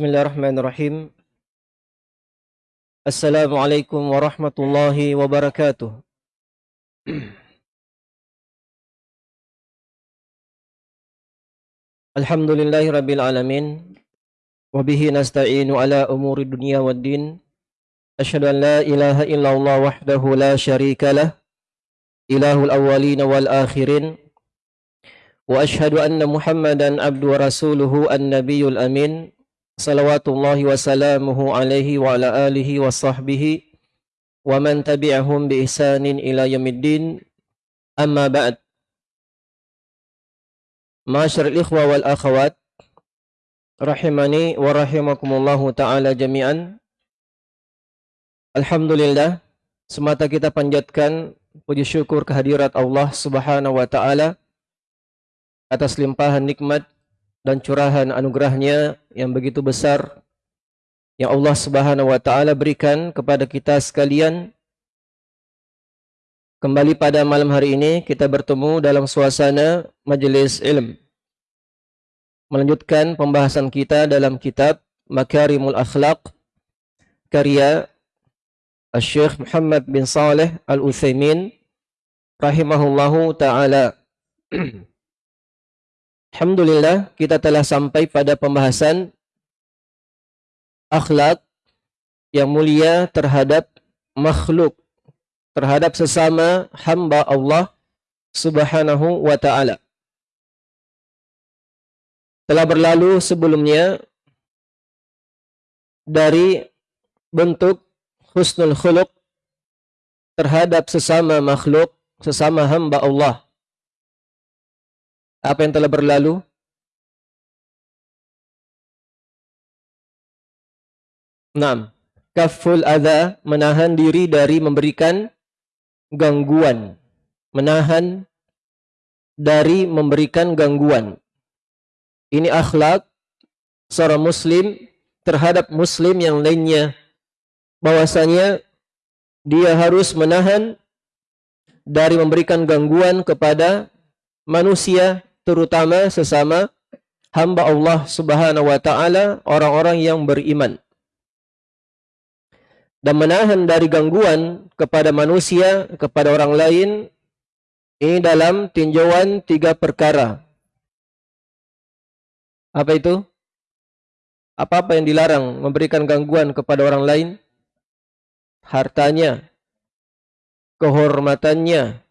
Bismillahirrahmanirrahim. Assalamualaikum warahmatullahi wabarakatuh. Alhamdulillahi rabbil alamin. Wabihi nasta'inu ala umuri dunia wa din. Ashadu an la ilaha illallah wahdahu la sharika lah. Ilahul awalina wal akhirin. Wa ashadu anna muhammadan abdu wa rasuluhu an nabiyul amin salawatullahi wasalamuhu alaihi wa ala alihi wa sahbihi wa man tabi'ahum bi ihsanin ila yamiddin amma ba'd. Masyar ikhwa wal akhawat rahimani wa rahimakumullahu ta'ala jami'an. Alhamdulillah semata kita panjatkan puji syukur kehadirat Allah subhanahu wa ta'ala atas limpahan nikmat dan curahan anugerahnya yang begitu besar yang Allah Subhanahu wa taala berikan kepada kita sekalian. Kembali pada malam hari ini kita bertemu dalam suasana majelis ilm. Melanjutkan pembahasan kita dalam kitab Makarimul Akhlaq karya Syekh Muhammad bin Saleh Al-Utsaimin rahimahullahu taala. Alhamdulillah kita telah sampai pada pembahasan akhlak yang mulia terhadap makhluk, terhadap sesama hamba Allah Subhanahu wa taala. Telah berlalu sebelumnya dari bentuk husnul khuluq terhadap sesama makhluk, sesama hamba Allah apa yang telah berlalu? Enam. Kaful adha, menahan diri dari memberikan gangguan. Menahan dari memberikan gangguan. Ini akhlak seorang muslim terhadap muslim yang lainnya. Bahwasanya dia harus menahan dari memberikan gangguan kepada manusia terutama sesama hamba Allah Subhanahu wa taala, orang-orang yang beriman. Dan menahan dari gangguan kepada manusia, kepada orang lain ini dalam tinjauan tiga perkara. Apa itu? Apa-apa yang dilarang memberikan gangguan kepada orang lain? Hartanya, kehormatannya,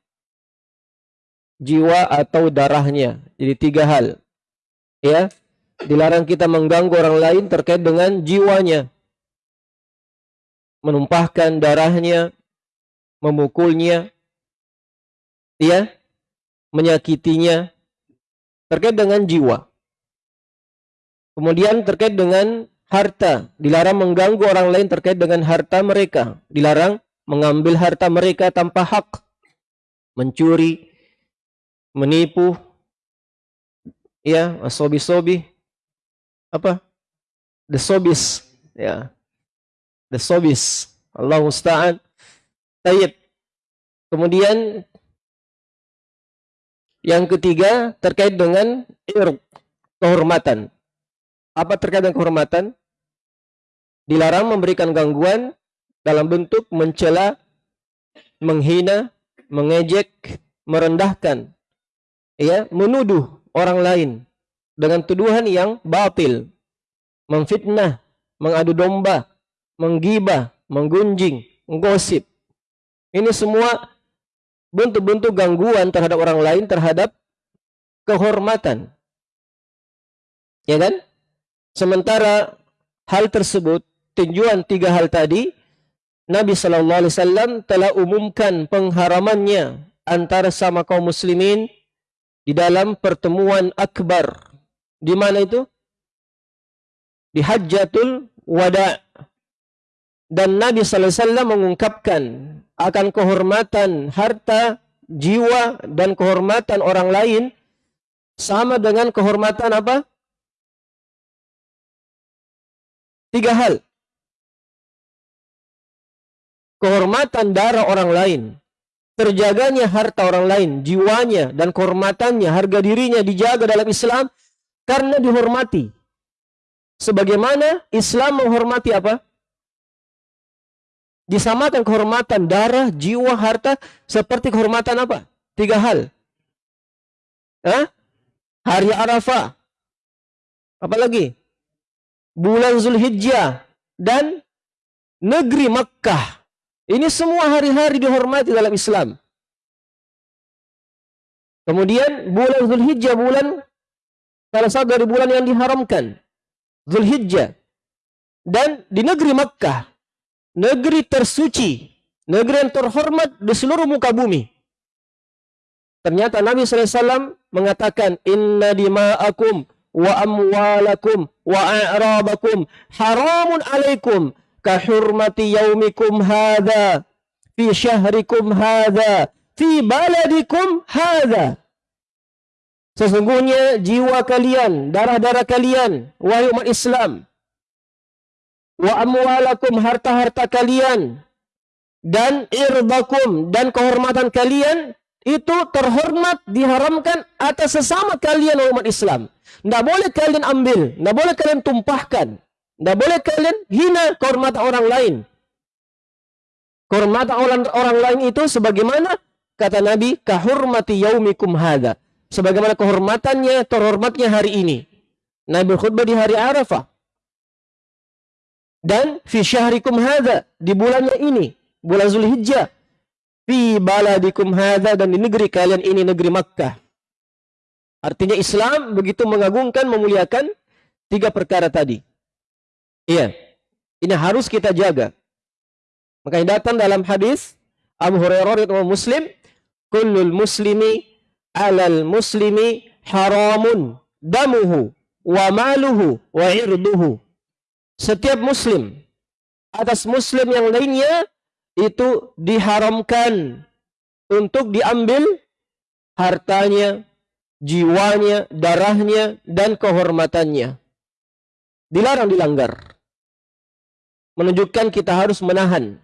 jiwa atau darahnya. Jadi tiga hal. Ya. Dilarang kita mengganggu orang lain terkait dengan jiwanya. Menumpahkan darahnya, memukulnya, ya, menyakitinya terkait dengan jiwa. Kemudian terkait dengan harta, dilarang mengganggu orang lain terkait dengan harta mereka, dilarang mengambil harta mereka tanpa hak, mencuri, menipu, ya, sobi-sobi, apa? The sobis, ya, the sobis. Allah Musta'an. Tayyib. Kemudian yang ketiga terkait dengan irq, kehormatan. Apa terkait dengan kehormatan? Dilarang memberikan gangguan dalam bentuk mencela, menghina, mengejek, merendahkan ya menuduh orang lain dengan tuduhan yang batil, memfitnah, mengadu domba, menggibah, menggunjing, menggosip. Ini semua bentuk-bentuk gangguan terhadap orang lain terhadap kehormatan. Ya kan? Sementara hal tersebut, tinjuan tiga hal tadi, Nabi Shallallahu Alaihi Wasallam telah umumkan pengharamannya antara sama kaum muslimin di dalam pertemuan akbar. Di mana itu? Di Hajjatul Wada. Dan Nabi SAW mengungkapkan akan kehormatan harta, jiwa, dan kehormatan orang lain sama dengan kehormatan apa? Tiga hal. Kehormatan darah orang lain, terjaganya harta orang lain, jiwanya dan kehormatannya, harga dirinya dijaga dalam Islam karena dihormati. sebagaimana Islam menghormati apa? Disamakan kehormatan darah, jiwa, harta seperti kehormatan apa? Tiga hal. Hah? Hari Arafah. Apalagi? Bulan Zulhijjah dan negeri Makkah. Ini semua hari-hari dihormati dalam Islam. Kemudian bulan Zulhijjah bulan salah satu dari bulan yang diharamkan. Zulhijjah. Dan di negeri Makkah negeri tersuci, negeri yang terhormat di seluruh muka bumi. Ternyata Nabi SAW mengatakan, Inna dima'akum wa amwalakum wa a'rabakum haramun alaikum kahurmati yaumikum hadha fi syahrikum hadha fi baladikum hadha. Sesungguhnya jiwa kalian, darah-darah kalian, wahai umat Islam, wa amwalakum harta-harta kalian dan irbakum dan kehormatan kalian itu terhormat diharamkan atas sesama kalian umat Islam. Tidak boleh kalian ambil, tidak boleh kalian tumpahkan, tidak boleh kalian hina kehormatan orang lain. Kehormatan orang, orang lain itu sebagaimana kata Nabi kahurmati yaumikum hada. Sebagaimana kehormatannya, terhormatnya hari ini. Nabi berkhutbah di hari Arafah dan fi syahrikum hadza di bulannya ini bulan Zulhijjah fi baladikum hadza dan di negeri kalian ini negeri Makkah artinya Islam begitu mengagungkan memuliakan tiga perkara tadi iya ini harus kita jaga makanya datang dalam hadis Abu Hurairah riwayat Muslim kullul muslimi alal muslimi haramun damuhu wa maluhu wa irduhu setiap muslim atas muslim yang lainnya itu diharamkan untuk diambil hartanya, jiwanya, darahnya, dan kehormatannya. Dilarang dilanggar. Menunjukkan kita harus menahan.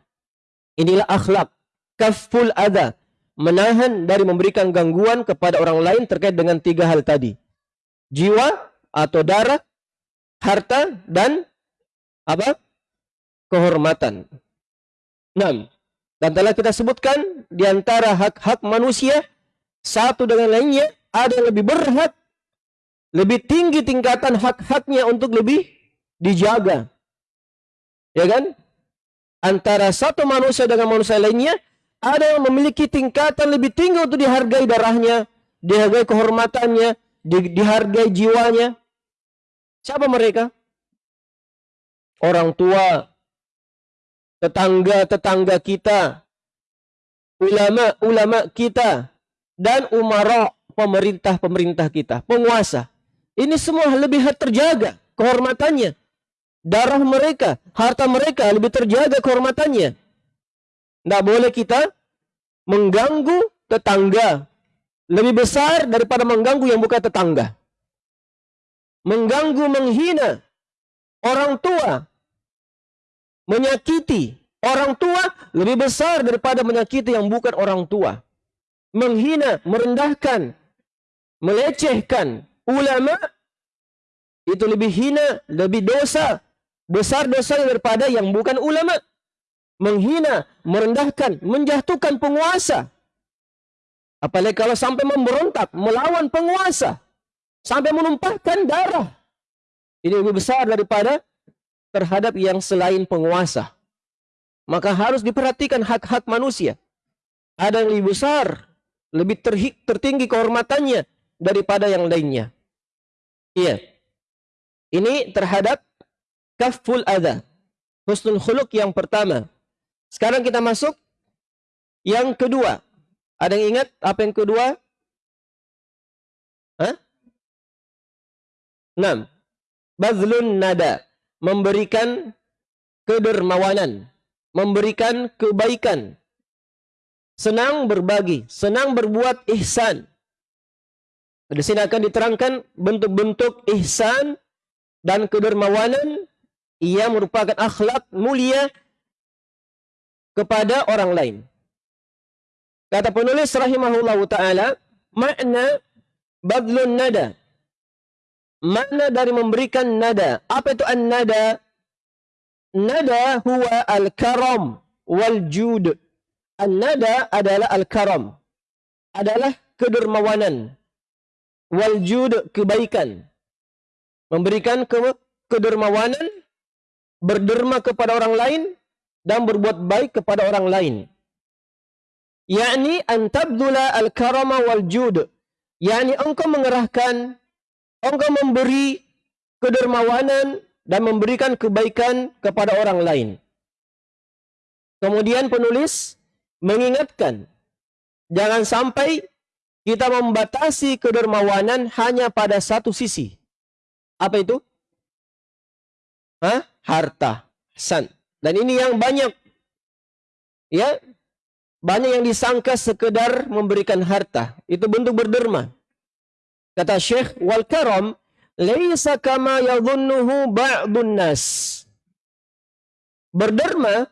Inilah akhlak. Kaful ada. Menahan dari memberikan gangguan kepada orang lain terkait dengan tiga hal tadi. Jiwa atau darah, harta, dan apa? Kehormatan. Enam. Dan telah kita sebutkan di antara hak-hak manusia satu dengan lainnya ada yang lebih berhak lebih tinggi tingkatan hak-haknya untuk lebih dijaga. Ya kan? Antara satu manusia dengan manusia lainnya ada yang memiliki tingkatan lebih tinggi untuk dihargai darahnya, dihargai kehormatannya, di, dihargai jiwanya. Siapa mereka? orang tua, tetangga-tetangga kita, ulama-ulama kita, dan umara pemerintah-pemerintah kita, penguasa. Ini semua lebih terjaga kehormatannya. Darah mereka, harta mereka lebih terjaga kehormatannya. Tidak boleh kita mengganggu tetangga. Lebih besar daripada mengganggu yang bukan tetangga. Mengganggu, menghina orang tua menyakiti orang tua lebih besar daripada menyakiti yang bukan orang tua. Menghina, merendahkan, melecehkan ulama itu lebih hina, lebih dosa, besar dosa daripada yang bukan ulama. Menghina, merendahkan, menjatuhkan penguasa. Apalagi kalau sampai memberontak, melawan penguasa. Sampai menumpahkan darah. Ini lebih besar daripada terhadap yang selain penguasa. Maka harus diperhatikan hak-hak manusia. Ada yang lebih besar, lebih tertinggi kehormatannya daripada yang lainnya. Iya. Ini terhadap kaful ada. Husnul khuluk yang pertama. Sekarang kita masuk yang kedua. Ada yang ingat apa yang kedua? Hah? 6 bazlun nada, memberikan kedermawanan, memberikan kebaikan, senang berbagi, senang berbuat ihsan. Di sini akan diterangkan bentuk-bentuk ihsan dan kedermawanan ia merupakan akhlak mulia kepada orang lain. Kata penulis rahimahullah taala, makna badlun nada Mana dari memberikan nada? Apa itu an-nada? Nada huwa al-karam wal jud. An-nada adalah al-karam. Adalah kedermawanan. Wal jud kebaikan. Memberikan ke kedermawanan, berderma kepada orang lain dan berbuat baik kepada orang lain. Yakni antabdula al-karama wal jud. Yakni engkau mengerahkan engkau memberi kedermawanan dan memberikan kebaikan kepada orang lain. Kemudian penulis mengingatkan, jangan sampai kita membatasi kedermawanan hanya pada satu sisi. Apa itu? Hah? Harta. San. Dan ini yang banyak. Ya. Banyak yang disangka sekedar memberikan harta. Itu bentuk berderma. Kata Syekh, wal karam laisa kama yadhunnuhu ba'dun nas. Berderma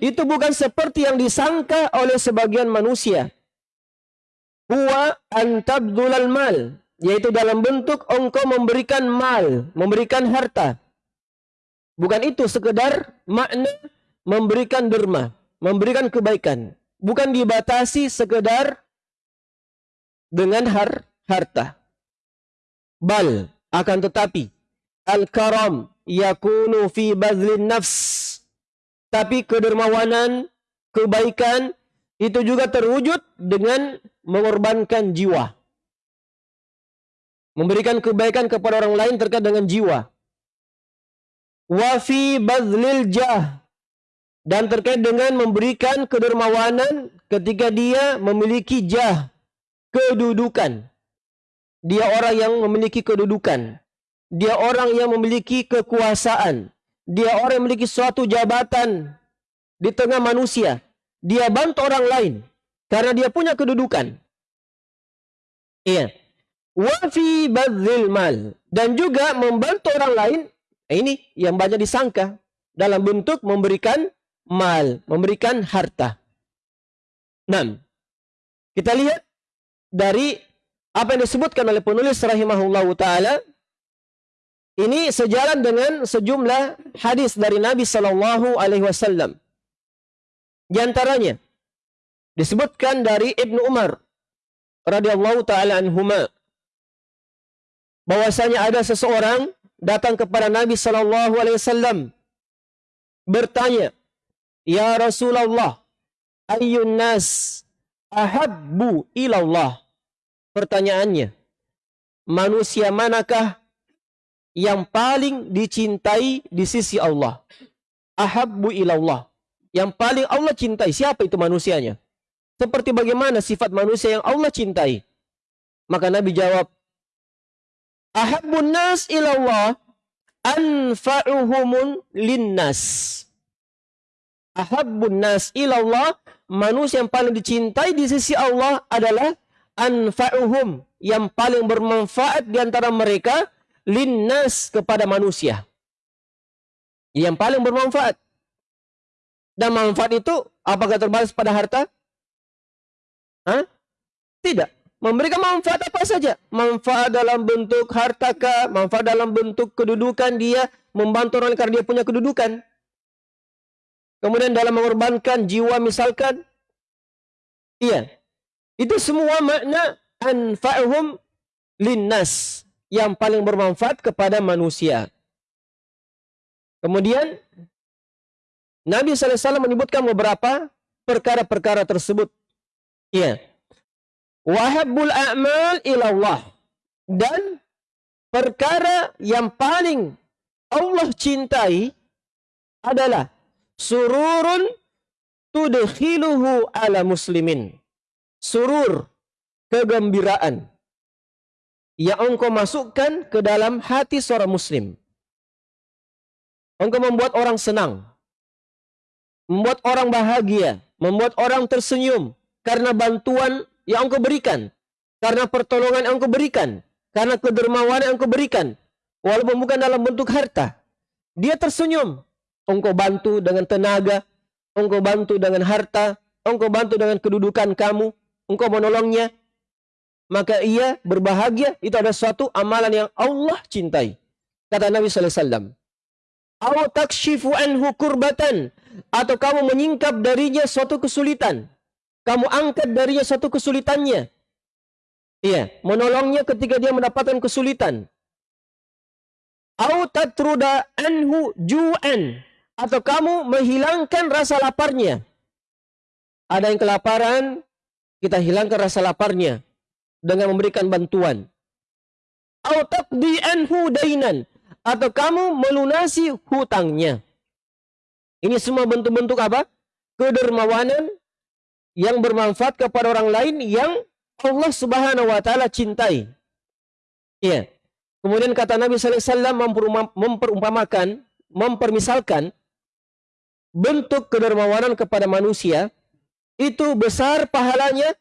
itu bukan seperti yang disangka oleh sebagian manusia. Huwa antabdulal mal, yaitu dalam bentuk engkau memberikan mal, memberikan harta. Bukan itu sekedar makna memberikan derma, memberikan kebaikan. Bukan dibatasi sekedar dengan har harta. Bal akan tetapi al-karam yakunu fi bazlin nafs. Tapi kedermawanan, kebaikan itu juga terwujud dengan mengorbankan jiwa. Memberikan kebaikan kepada orang lain terkait dengan jiwa. Wa fi bazlil jah. Dan terkait dengan memberikan kedermawanan ketika dia memiliki jah, kedudukan. Dia orang yang memiliki kedudukan. Dia orang yang memiliki kekuasaan. Dia orang yang memiliki suatu jabatan di tengah manusia. Dia bantu orang lain karena dia punya kedudukan. Iya. Wafi badzil mal dan juga membantu orang lain. Ini yang banyak disangka dalam bentuk memberikan mal, memberikan harta. Nah, kita lihat dari apa yang disebutkan oleh penulis rahimahullah taala ini sejalan dengan sejumlah hadis dari Nabi Shallallahu Alaihi Wasallam. Di antaranya disebutkan dari Ibnu Umar radhiyallahu taala anhuma bahwasanya ada seseorang datang kepada Nabi Shallallahu Alaihi Wasallam bertanya, Ya Rasulullah, ayun nas ahabbu ilallah pertanyaannya, manusia manakah yang paling dicintai di sisi Allah? Ahabbu ilallah. Yang paling Allah cintai, siapa itu manusianya? Seperti bagaimana sifat manusia yang Allah cintai? Maka Nabi jawab, Ahabbun nas ilallah anfa'uhumun linnas. Ahabbun nas ilallah, manusia yang paling dicintai di sisi Allah adalah anfa'uhum yang paling bermanfaat di antara mereka linnas kepada manusia. Yang paling bermanfaat. Dan manfaat itu apakah terbatas pada harta? Hah? Tidak. Memberikan manfaat apa saja. Manfaat dalam bentuk harta kah, manfaat dalam bentuk kedudukan dia membantu orang karena dia punya kedudukan. Kemudian dalam mengorbankan jiwa misalkan. Iya. Itu semua makna anfa'uhum linnas yang paling bermanfaat kepada manusia. Kemudian Nabi SAW menyebutkan beberapa perkara-perkara tersebut. Ya. Wahabul a'mal ilallah. Dan perkara yang paling Allah cintai adalah sururun tudkhiluhu ala muslimin surur, kegembiraan yang engkau masukkan ke dalam hati seorang muslim. Engkau membuat orang senang, membuat orang bahagia, membuat orang tersenyum karena bantuan yang engkau berikan, karena pertolongan yang engkau berikan, karena kedermawanan yang engkau berikan, walaupun bukan dalam bentuk harta. Dia tersenyum. Engkau bantu dengan tenaga, engkau bantu dengan harta, engkau bantu dengan kedudukan kamu, engkau menolongnya. maka ia berbahagia. Itu ada suatu amalan yang Allah cintai. Kata Nabi sallallahu alaihi wasallam. Takshifu anhu atau kamu menyingkap darinya suatu kesulitan. Kamu angkat darinya suatu kesulitannya. Iya, menolongnya ketika dia mendapatkan kesulitan. Anhu ju'an atau kamu menghilangkan rasa laparnya. Ada yang kelaparan, kita hilangkan rasa laparnya dengan memberikan bantuan. dainan atau kamu melunasi hutangnya. Ini semua bentuk-bentuk apa? Kedermawanan yang bermanfaat kepada orang lain yang Allah Subhanahu wa taala cintai. Iya. Kemudian kata Nabi sallallahu alaihi wasallam memperumpamakan, mempermisalkan bentuk kedermawanan kepada manusia itu besar pahalanya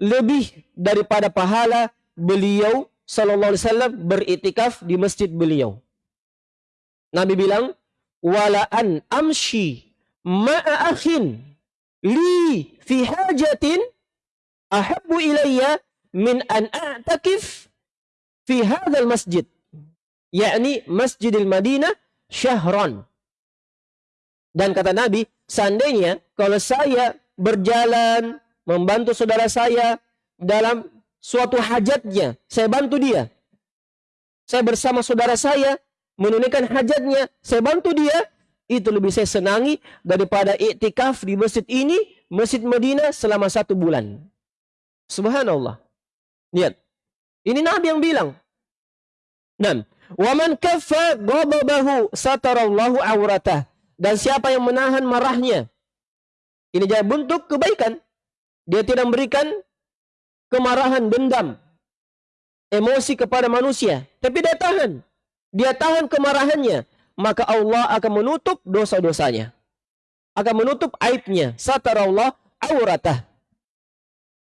lebih daripada pahala beliau sallallahu alaihi wasallam beritikaf di masjid beliau. Nabi bilang, "Wala an amshi ma'a akhin li fi hajatin ahabbu ilayya min an a'takif fi hadzal masjid." yakni Masjidil Madinah syahran. Dan kata Nabi, seandainya kalau saya berjalan membantu saudara saya dalam suatu hajatnya. Saya bantu dia. Saya bersama saudara saya menunaikan hajatnya. Saya bantu dia. Itu lebih saya senangi daripada iktikaf di masjid ini, Masjid Madinah selama satu bulan. Subhanallah. Lihat. Ini Nabi yang bilang. Dan waman kaffa ghadabahu satarallahu awratah. Dan siapa yang menahan marahnya, ini jadi bentuk kebaikan. Dia tidak memberikan kemarahan, dendam, emosi kepada manusia. Tapi dia tahan. Dia tahan kemarahannya. Maka Allah akan menutup dosa-dosanya. Akan menutup aibnya. Allah awratah.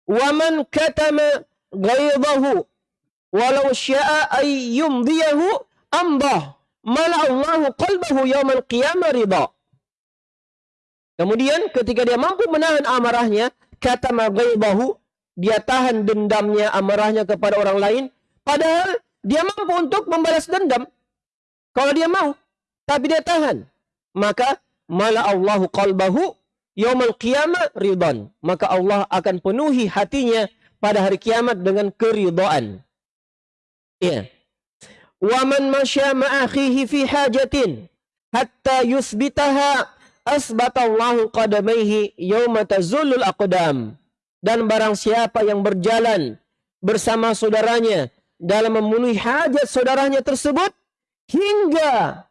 Waman katama ghaidahu walau sya'a ay yumdiyahu qalbahu yawmal qiyamah ridha. Kemudian ketika dia mampu menahan amarahnya, kata bahu dia tahan dendamnya, amarahnya kepada orang lain. Padahal dia mampu untuk membalas dendam. Kalau dia mau. Tapi dia tahan. Maka mala Allahu qalbahu yaumal qiyamah ridhan. Maka Allah akan penuhi hatinya pada hari kiamat dengan keridhaan. Ya. Wa man masya ma'akhihi fi hajatin hatta yuthbitaha asbatallahu qadamaihi yawma tazullul aqdam. Dan barang siapa yang berjalan bersama saudaranya dalam memenuhi hajat saudaranya tersebut hingga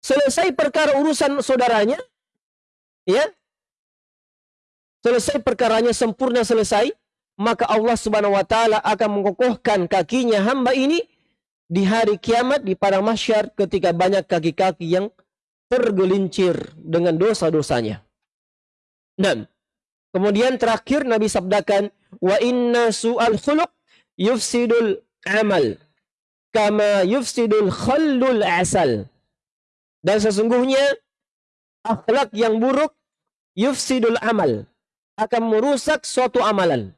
selesai perkara urusan saudaranya ya selesai perkaranya sempurna selesai maka Allah Subhanahu wa taala akan mengokohkan kakinya hamba ini di hari kiamat di padang mahsyar ketika banyak kaki-kaki yang tergelincir dengan dosa-dosanya. Dan kemudian terakhir Nabi sabdakan, wa inna su'al khuluq yufsidul amal kama yufsidul khallul asal. Dan sesungguhnya akhlak yang buruk yufsidul amal akan merusak suatu amalan.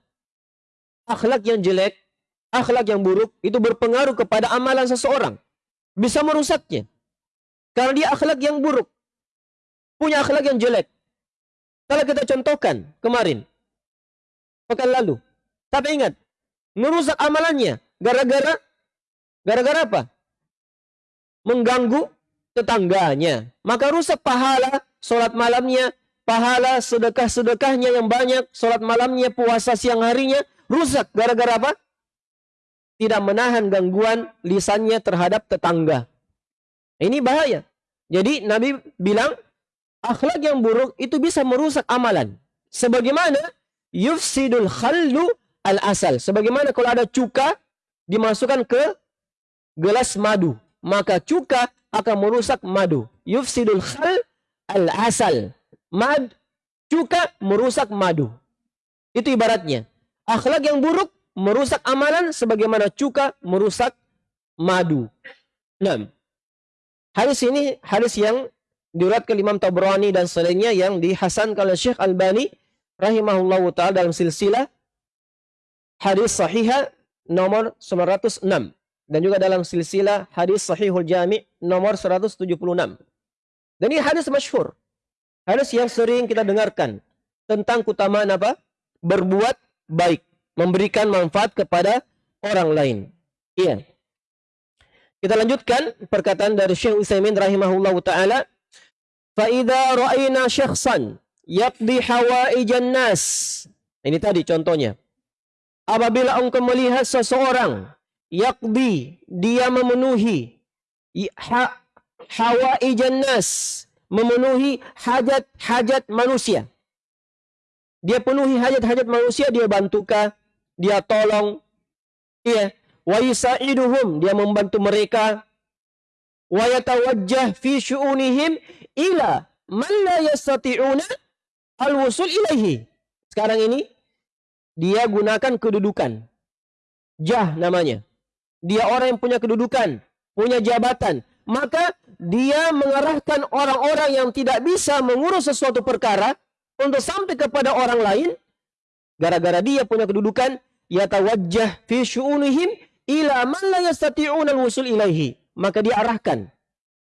Akhlak yang jelek, akhlak yang buruk itu berpengaruh kepada amalan seseorang. Bisa merusaknya. Karena dia akhlak yang buruk. Punya akhlak yang jelek. Kalau kita contohkan kemarin. Pekan lalu. Tapi ingat. Merusak amalannya. Gara-gara. Gara-gara apa? Mengganggu tetangganya. Maka rusak pahala sholat malamnya. Pahala sedekah-sedekahnya yang banyak. Sholat malamnya, puasa siang harinya. Rusak. Gara-gara apa? Tidak menahan gangguan lisannya terhadap tetangga. Ini bahaya. Jadi Nabi bilang akhlak yang buruk itu bisa merusak amalan. Sebagaimana yufsidul khallu al asal. Sebagaimana kalau ada cuka dimasukkan ke gelas madu, maka cuka akan merusak madu. Yufsidul khal al asal. Mad cuka merusak madu. Itu ibaratnya. Akhlak yang buruk merusak amalan sebagaimana cuka merusak madu. Nah, Hadis ini hadis yang ke Imam Tabrani dan selainnya yang dihasankan oleh Syekh Albani rahimahullahu taala dalam silsilah hadis sahihah nomor 906 dan juga dalam silsilah hadis Sahihul Jami nomor 176. Dan ini hadis masyhur. Hadis yang sering kita dengarkan tentang keutamaan apa? Berbuat baik, memberikan manfaat kepada orang lain. Iya. Kita lanjutkan perkataan dari Syekh Utsaimin rahimahullahu taala, "Fa idza ra'ayna syakhsan yaqdi hawaijan nas." Ini tadi contohnya. Apabila engkau melihat seseorang yakdi dia memenuhi ha, nas, memenuhi hajat-hajat manusia. Dia penuhi hajat-hajat manusia, dia bantukah, dia tolong. Iya, wa yusaiduhum, dia membantu mereka. Wa yatawajjah fi syu'unihim ila man la yastati'una al-wusul ilaihi. Sekarang ini dia gunakan kedudukan. Jah namanya. Dia orang yang punya kedudukan, punya jabatan. Maka dia mengarahkan orang-orang yang tidak bisa mengurus sesuatu perkara untuk sampai kepada orang lain gara-gara dia punya kedudukan yatawajjah fi syu'unihim ila man la yastati'una al-wusul ilaihi maka dia arahkan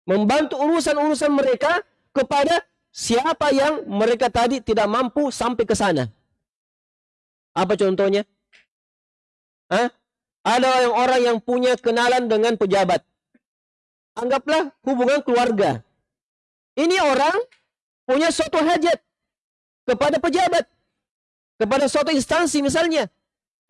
membantu urusan-urusan mereka kepada siapa yang mereka tadi tidak mampu sampai ke sana apa contohnya Hah? Ada yang orang yang punya kenalan dengan pejabat anggaplah hubungan keluarga ini orang punya suatu hajat kepada pejabat, kepada suatu instansi misalnya,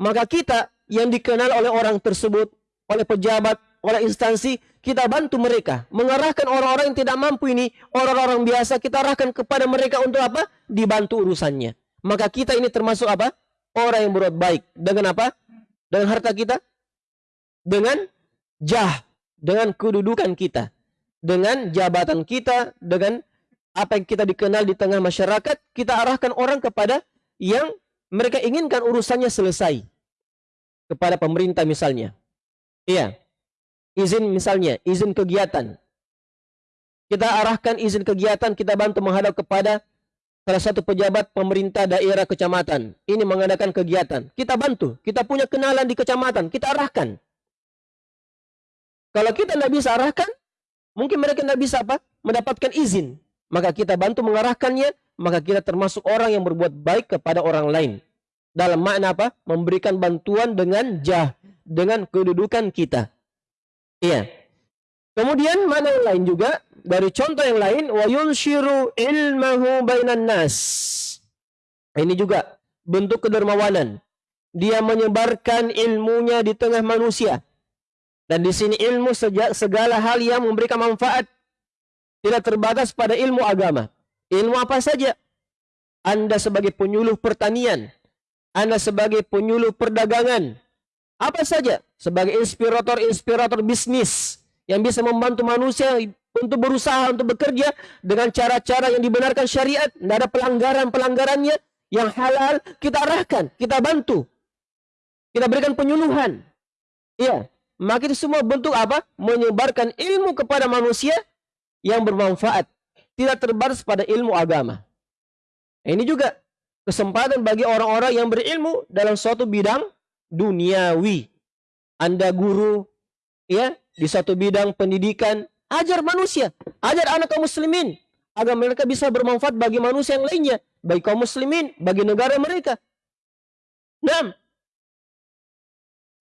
maka kita yang dikenal oleh orang tersebut, oleh pejabat, oleh instansi, kita bantu mereka. Mengarahkan orang-orang yang tidak mampu ini, orang-orang biasa, kita arahkan kepada mereka untuk apa? Dibantu urusannya. Maka kita ini termasuk apa? Orang yang berbuat baik. Dengan apa? Dengan harta kita? Dengan jah. Dengan kedudukan kita. Dengan jabatan kita. Dengan apa yang kita dikenal di tengah masyarakat, kita arahkan orang kepada yang mereka inginkan urusannya selesai. Kepada pemerintah misalnya. Iya. Izin misalnya, izin kegiatan. Kita arahkan izin kegiatan, kita bantu menghadap kepada salah satu pejabat pemerintah daerah kecamatan. Ini mengadakan kegiatan. Kita bantu. Kita punya kenalan di kecamatan. Kita arahkan. Kalau kita tidak bisa arahkan, mungkin mereka tidak bisa apa? Mendapatkan izin maka kita bantu mengarahkannya, maka kita termasuk orang yang berbuat baik kepada orang lain. Dalam makna apa? Memberikan bantuan dengan jah, dengan kedudukan kita. Iya. Kemudian mana yang lain juga dari contoh yang lain wa ilmahu bainan nas. Ini juga bentuk kedermawanan. Dia menyebarkan ilmunya di tengah manusia. Dan di sini ilmu segala hal yang memberikan manfaat tidak terbatas pada ilmu agama. Ilmu apa saja? Anda sebagai penyuluh pertanian, Anda sebagai penyuluh perdagangan, apa saja sebagai inspirator-inspirator bisnis yang bisa membantu manusia untuk berusaha untuk bekerja dengan cara-cara yang dibenarkan syariat, tidak ada pelanggaran-pelanggarannya yang halal, kita arahkan, kita bantu. Kita berikan penyuluhan. Iya, maka itu semua bentuk apa? Menyebarkan ilmu kepada manusia yang bermanfaat, tidak terbatas pada ilmu agama. Ini juga kesempatan bagi orang-orang yang berilmu dalam suatu bidang duniawi. Anda guru ya di satu bidang pendidikan, ajar manusia, ajar anak kaum muslimin agar mereka bisa bermanfaat bagi manusia yang lainnya, bagi kaum muslimin, bagi negara mereka. Nah,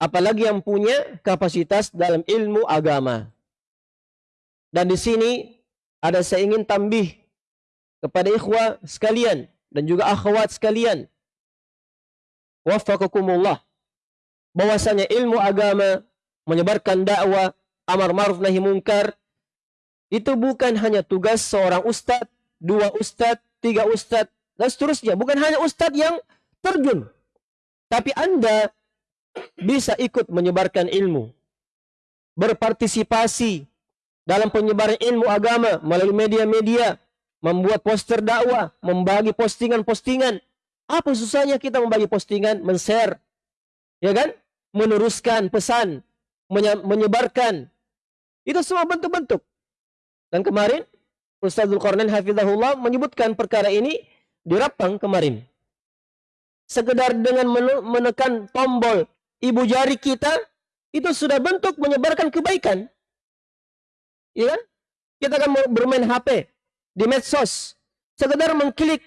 apalagi yang punya kapasitas dalam ilmu agama. Dan di sini ada saya ingin tambih kepada ikhwah sekalian dan juga akhwat sekalian. Waffaqakumullah. Bahwasanya ilmu agama menyebarkan dakwah, amar ma'ruf nahi munkar itu bukan hanya tugas seorang ustadz, dua ustadz, tiga ustadz, dan seterusnya. Bukan hanya ustadz yang terjun. Tapi Anda bisa ikut menyebarkan ilmu. Berpartisipasi dalam penyebaran ilmu agama melalui media-media, membuat poster dakwah, membagi postingan-postingan. Apa susahnya kita membagi postingan, men-share, ya kan? Meneruskan pesan, menyebarkan. Itu semua bentuk-bentuk. Dan kemarin Ustazul Qarnain Hafizahullah menyebutkan perkara ini di Rapang kemarin. Sekedar dengan menekan tombol ibu jari kita itu sudah bentuk menyebarkan kebaikan. Ya kan? Kita akan bermain HP di medsos, sekedar mengklik,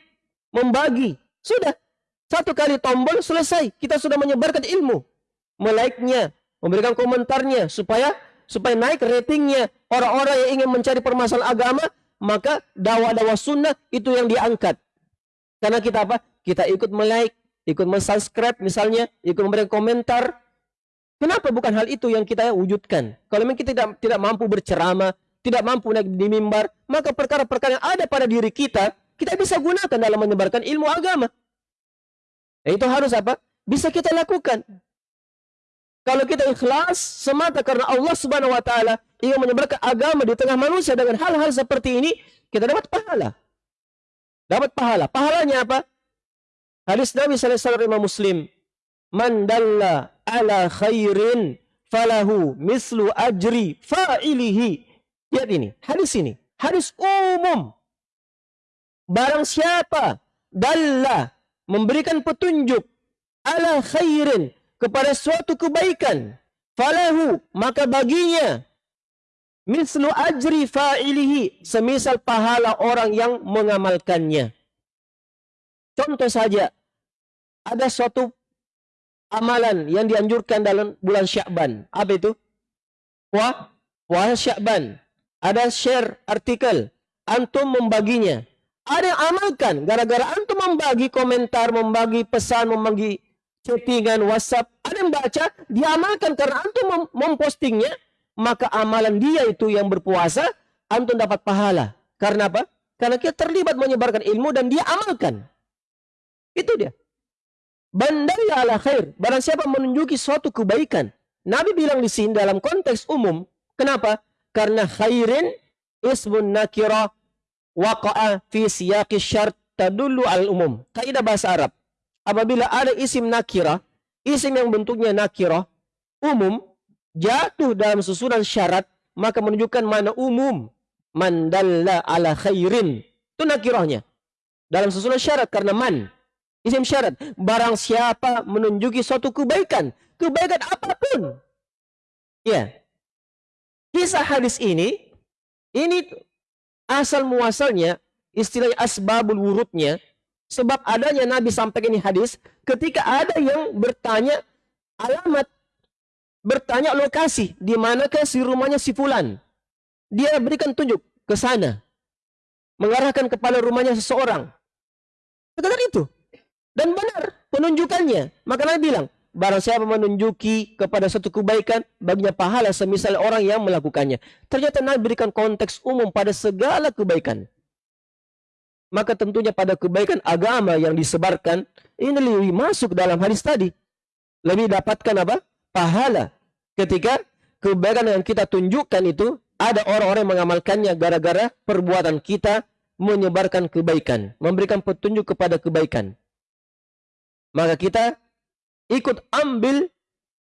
membagi, sudah satu kali tombol selesai. Kita sudah menyebarkan ilmu, melike-nya, memberikan komentarnya supaya supaya naik ratingnya orang-orang yang ingin mencari permasalahan agama maka dakwah-dakwah sunnah itu yang diangkat. Karena kita apa? Kita ikut melike ikut mensubscribe misalnya ikut memberikan komentar. Kenapa bukan hal itu yang kita wujudkan? Kalau memang kita tidak tidak mampu berceramah tidak mampu naik di mimbar maka perkara-perkara yang ada pada diri kita kita bisa gunakan dalam menyebarkan ilmu agama. Nah, itu harus apa? Bisa kita lakukan kalau kita ikhlas semata karena Allah Subhanahu wa taala ingin menyebarkan agama di tengah manusia dengan hal-hal seperti ini, kita dapat pahala. Dapat pahala. Pahalanya apa? Hadis Nabi sallallahu alaihi wasallam Muslim, "Man dalla ala khairin falahu mislu ajri fa'ilihi." Lihat ini, hadis ini, hadis umum. Barang siapa dalla memberikan petunjuk ala khairin kepada suatu kebaikan. Falahu maka baginya. Mislu ajri fa'ilihi semisal pahala orang yang mengamalkannya. Contoh saja ada suatu amalan yang dianjurkan dalam bulan Syakban. Apa itu? Puah? Puasa Syakban. Ada share artikel. Antum membaginya. Ada yang amalkan. Gara-gara antum membagi komentar membagi pesan membagi chattingan WhatsApp, ada yang baca, diamalkan karena antum mem mempostingnya, maka amalan dia itu yang berpuasa, antum dapat pahala. Karena apa? Karena kita terlibat menyebarkan ilmu dan dia amalkan. Itu dia. Bandaya ala khair. Barang siapa menunjuki suatu kebaikan. Nabi bilang di sini dalam konteks umum. Kenapa? Karena khairin ismun nakira waqa'a fi siyaqi syart tadullu al umum. Kaidah bahasa Arab apabila ada isim nakirah, isim yang bentuknya nakirah, umum, jatuh dalam susunan syarat, maka menunjukkan mana umum. Mandalla ala khairin. Itu nakirahnya. Dalam susunan syarat karena man. Isim syarat. Barang siapa menunjuki suatu kebaikan. Kebaikan apa pun. Ya. Kisah hadis ini, ini asal muasalnya, istilah asbabul wurudnya, Sebab adanya Nabi sampaikan ini hadis ketika ada yang bertanya alamat, bertanya lokasi di manakah si rumahnya si fulan. Dia berikan tunjuk ke sana. Mengarahkan kepada rumahnya seseorang. Sekedar itu. Dan benar penunjukannya. Maka Nabi bilang, barang siapa menunjuki kepada satu kebaikan, baginya pahala semisal orang yang melakukannya. Ternyata Nabi berikan konteks umum pada segala kebaikan maka tentunya pada kebaikan agama yang disebarkan ini lebih masuk dalam hadis tadi. Lebih dapatkan apa? Pahala. Ketika kebaikan yang kita tunjukkan itu ada orang-orang yang mengamalkannya gara-gara perbuatan kita menyebarkan kebaikan, memberikan petunjuk kepada kebaikan. Maka kita ikut ambil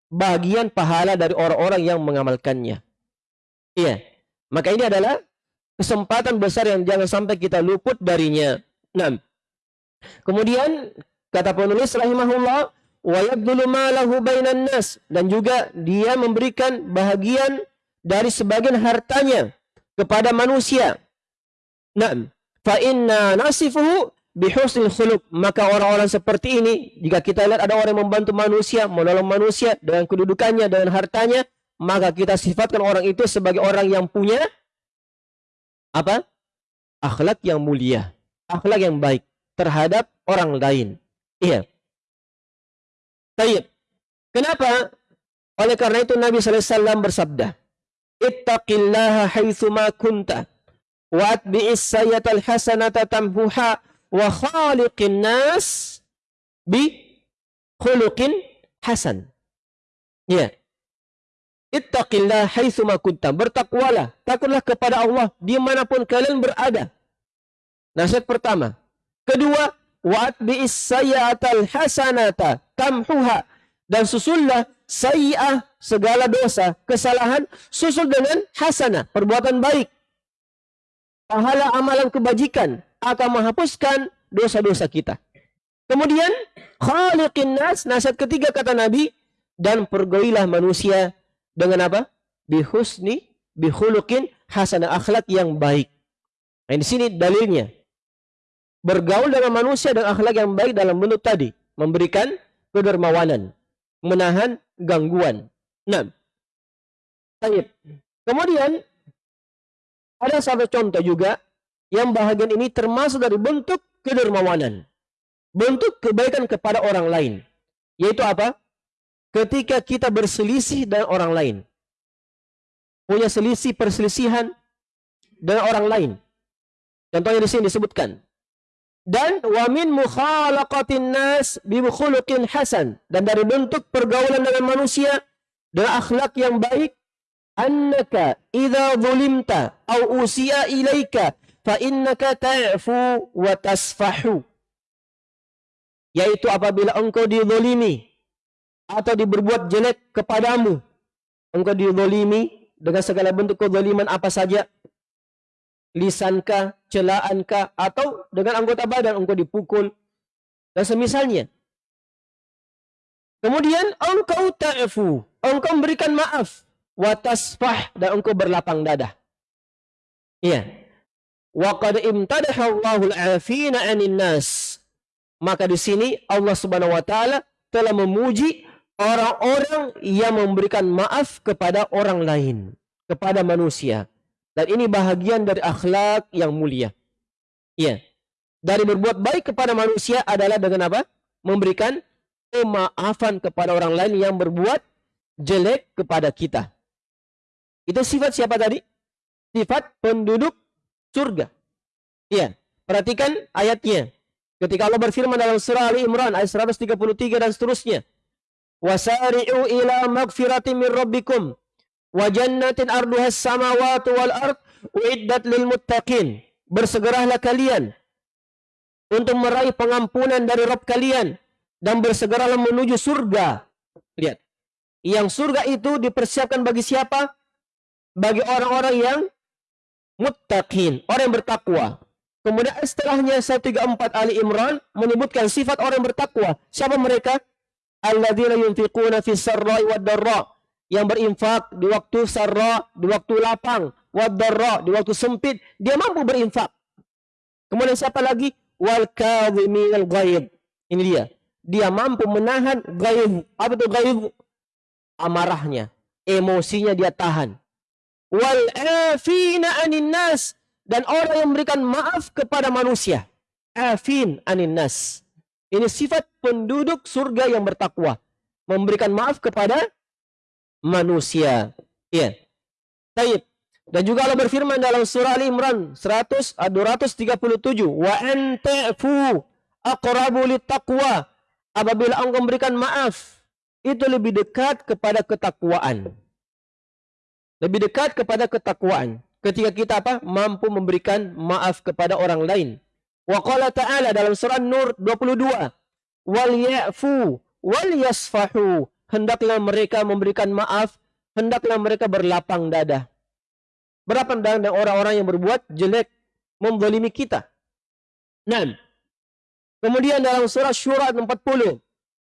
bagian pahala dari orang-orang yang mengamalkannya. Iya. Maka ini adalah kesempatan besar yang jangan sampai kita luput darinya. Nah, kemudian kata penulis rahimahullah nas dan juga dia memberikan bahagian dari sebagian hartanya kepada manusia. Nah, fa inna nasifuhu maka orang-orang seperti ini jika kita lihat ada orang yang membantu manusia menolong manusia dengan kedudukannya dengan hartanya maka kita sifatkan orang itu sebagai orang yang punya apa? Akhlak yang mulia, akhlak yang baik terhadap orang lain. Iya. Tayyib. Kenapa? Oleh karena itu Nabi SAW bersabda, Ittaqillaha haithuma kunta, wa atbi'is sayyatal hasanata tamhuha, wa khaliqin nas bi khuluqin hasan. Ya. Ittaqillah haitsuma kuntam. Bertakwalah, takutlah kepada Allah di mana pun kalian berada. Nasihat pertama. Kedua, wa'at bi'is sayyatal hasanata tamhuha. Dan susullah sayyah segala dosa, kesalahan, susul dengan hasanah, perbuatan baik. Pahala amalan kebajikan akan menghapuskan dosa-dosa kita. Kemudian, khaliqin nas, nasihat ketiga kata Nabi, dan pergaulilah manusia dengan apa? Bihusni, bihulukin, hasanah akhlak yang baik. Nah, di sini dalilnya. Bergaul dengan manusia dan akhlak yang baik dalam bentuk tadi. Memberikan kedermawanan. Menahan gangguan. Nah. Baik. Kemudian, ada satu contoh juga yang bahagian ini termasuk dari bentuk kedermawanan. Bentuk kebaikan kepada orang lain. Yaitu apa? Ketika kita berselisih dengan orang lain. Punya selisih perselisihan dengan orang lain. Contohnya di sini disebutkan. Dan wa min mukhalaqatin nas bi hasan dan dari bentuk pergaulan dengan manusia dengan akhlak yang baik annaka idza zulimta au usiya ilaika fa innaka ta'fu wa tasfahu yaitu apabila engkau dizalimi atau diberbuat jelek kepadamu engkau dizalimi dengan segala bentuk kezaliman apa saja lisankah, celaankah, atau dengan anggota badan engkau dipukul, dan semisalnya. Kemudian engkau ta'fu, engkau memberikan maaf, watasfah dan engkau berlapang dada. Iya. Wa qad imtadaha Allahul afina 'anil nas. Maka di sini Allah Subhanahu wa taala telah memuji orang-orang yang memberikan maaf kepada orang lain, kepada manusia. Dan ini bahagian dari akhlak yang mulia. Iya. Dari berbuat baik kepada manusia adalah dengan apa? Memberikan kemaafan kepada orang lain yang berbuat jelek kepada kita. Itu sifat siapa tadi? Sifat penduduk surga. Iya. Perhatikan ayatnya. Ketika Allah berfirman dalam surah Ali Imran ayat 133 dan seterusnya. Wasari'u ila magfirati min rabbikum wa jannatin arduhas samawati wal ard uiddat lil muttaqin. Bersegeralah kalian untuk meraih pengampunan dari Rabb kalian dan bersegeralah menuju surga. Lihat yang surga itu dipersiapkan bagi siapa? Bagi orang-orang yang muttaqin orang yang bertakwa. Kemudian setelahnya 134 Ali Imran menyebutkan sifat orang yang bertakwa. Siapa mereka alladzina yunfiquna fis sarra'i wad dharra yang berinfak di waktu sarra, di waktu lapang, wadarra, di waktu sempit, dia mampu berinfak. Kemudian siapa lagi? Wal kadhiminal ghaib. Ini dia. Dia mampu menahan ghaib. Apa itu ghaib? Amarahnya, emosinya dia tahan. Wal afina anin nas dan orang yang memberikan maaf kepada manusia. Afin anin nas. Ini sifat penduduk surga yang bertakwa. Memberikan maaf kepada manusia. Ya. Taib. Dan juga Allah berfirman dalam surah Al Imran 100 237, "Wa anta'fu aqrabu taqwa." Apabila engkau memberikan maaf, itu lebih dekat kepada ketakwaan. Lebih dekat kepada ketakwaan. Ketika kita apa? Mampu memberikan maaf kepada orang lain. Wa qala ta'ala dalam surah Nur 22, "Wal ya'fu wal yasfahu." hendaklah mereka memberikan maaf, hendaklah mereka berlapang dada. Berapa dengan orang-orang yang berbuat jelek, membolimi kita. Nah, kemudian dalam surah Syura ayat 40,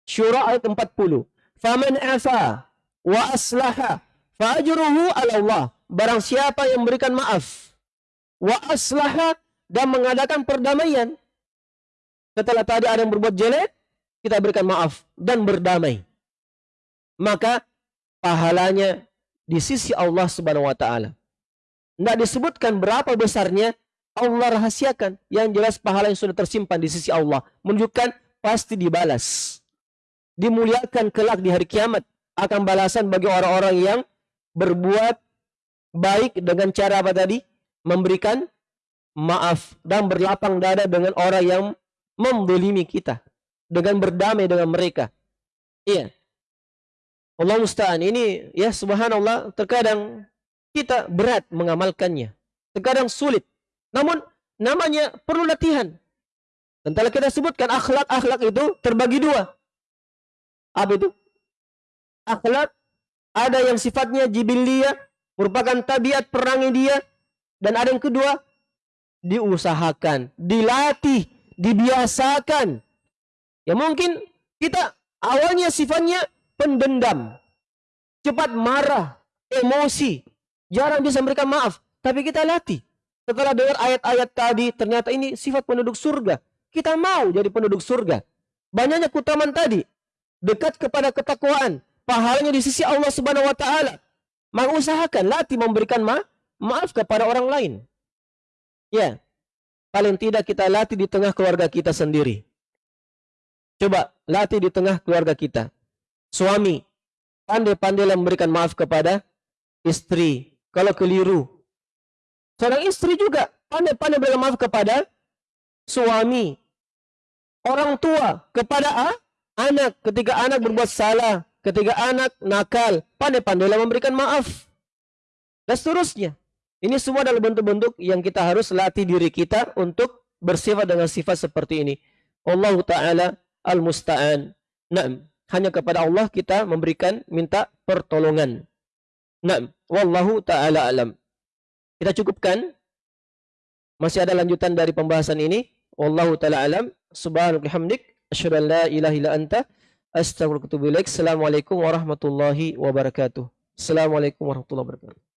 Syura ayat 40, Faman afa wa aslaha fajruhu ala Allah. Barang siapa yang memberikan maaf, wa aslaha dan mengadakan perdamaian. Setelah tadi ada yang berbuat jelek, kita berikan maaf dan berdamai maka pahalanya di sisi Allah Subhanahu wa taala. Tidak disebutkan berapa besarnya Allah rahasiakan. Yang jelas pahala yang sudah tersimpan di sisi Allah menunjukkan pasti dibalas. Dimuliakan kelak di hari kiamat akan balasan bagi orang-orang yang berbuat baik dengan cara apa tadi? Memberikan maaf dan berlapang dada dengan orang yang membolimi kita dengan berdamai dengan mereka. Iya. Allah musta'an. Ini ya subhanallah terkadang kita berat mengamalkannya. Terkadang sulit. Namun namanya perlu latihan. Dan telah kita sebutkan akhlak-akhlak itu terbagi dua. Apa itu? Akhlak ada yang sifatnya jibiliyah, merupakan tabiat perangi dia. Dan ada yang kedua, diusahakan, dilatih, dibiasakan. Ya mungkin kita awalnya sifatnya pendendam, cepat marah, emosi, jarang bisa memberikan maaf. Tapi kita latih. Setelah dengar ayat-ayat tadi, ternyata ini sifat penduduk surga. Kita mau jadi penduduk surga. Banyaknya kutaman tadi. Dekat kepada ketakwaan. Pahalanya di sisi Allah subhanahu wa ta'ala. Mengusahakan latih memberikan ma maaf kepada orang lain. Ya. Paling tidak kita latih di tengah keluarga kita sendiri. Coba latih di tengah keluarga kita. Suami, pandai-pandailah memberikan maaf kepada istri. Kalau keliru, Seorang istri juga pandai-pandai beri maaf kepada suami. Orang tua kepada ah, anak ketika anak berbuat salah, ketika anak nakal, pandai-pandailah memberikan maaf. Dan seterusnya. Ini semua adalah bentuk-bentuk yang kita harus latih diri kita untuk bersifat dengan sifat seperti ini. Allah Ta'ala al-musta'an. Nah, hanya kepada Allah kita memberikan minta pertolongan. Nah, wallahu ta'ala alam. Kita cukupkan. Masih ada lanjutan dari pembahasan ini. Wallahu taala alam. Subhanaka hamdik asyhadu an la ilaha illa anta ilaik. Assalamualaikum warahmatullahi wabarakatuh. Assalamualaikum warahmatullahi wabarakatuh.